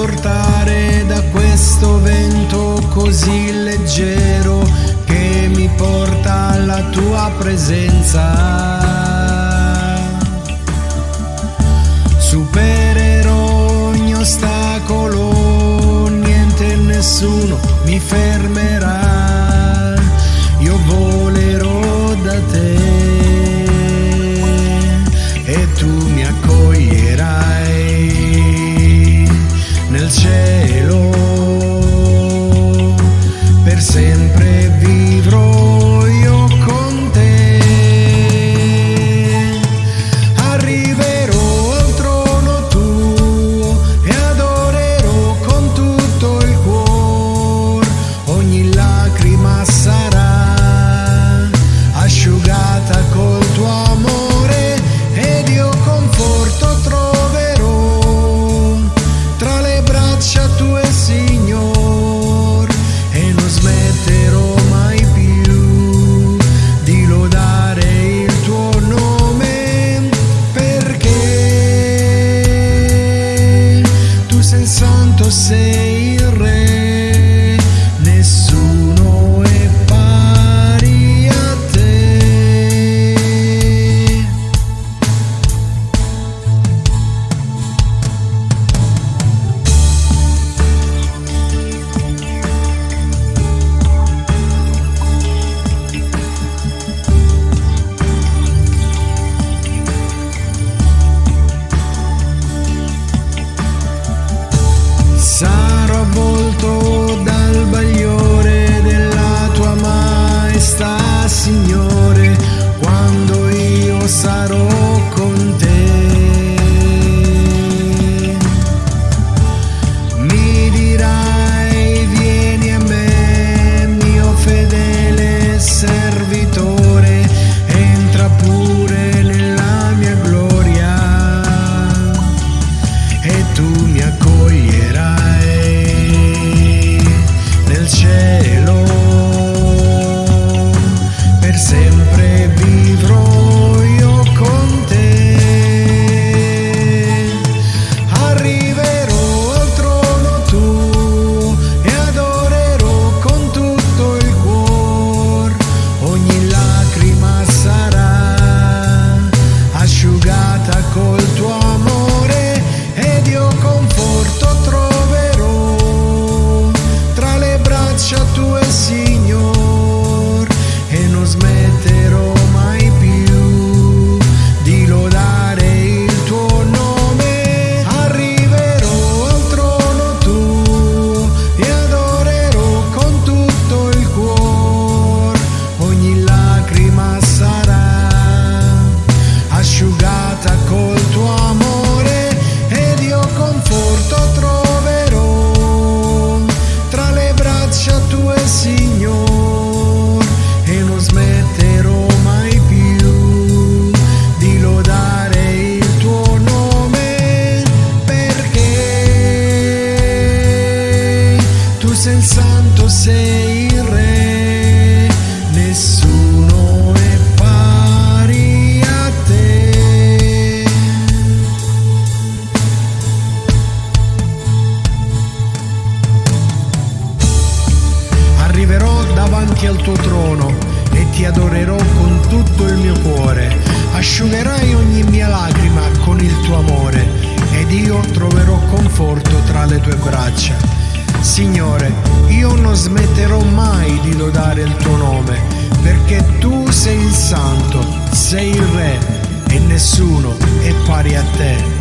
trasportare da questo vento così leggero che mi porta alla tua presenza. Supererò ogni ostacolo, niente e nessuno mi fermerà. Cielo. Signore, quando io sarò con te. Sempre vivrò sei il santo, sei il re, nessuno è pari a te. Arriverò davanti al tuo trono e ti adorerò con tutto il mio cuore. Asciugherai ogni mia lacrima con il tuo amore ed io troverò conforto tra le tue braccia. Signore, io non smetterò mai di lodare il tuo nome, perché tu sei il santo, sei il re e nessuno è pari a te.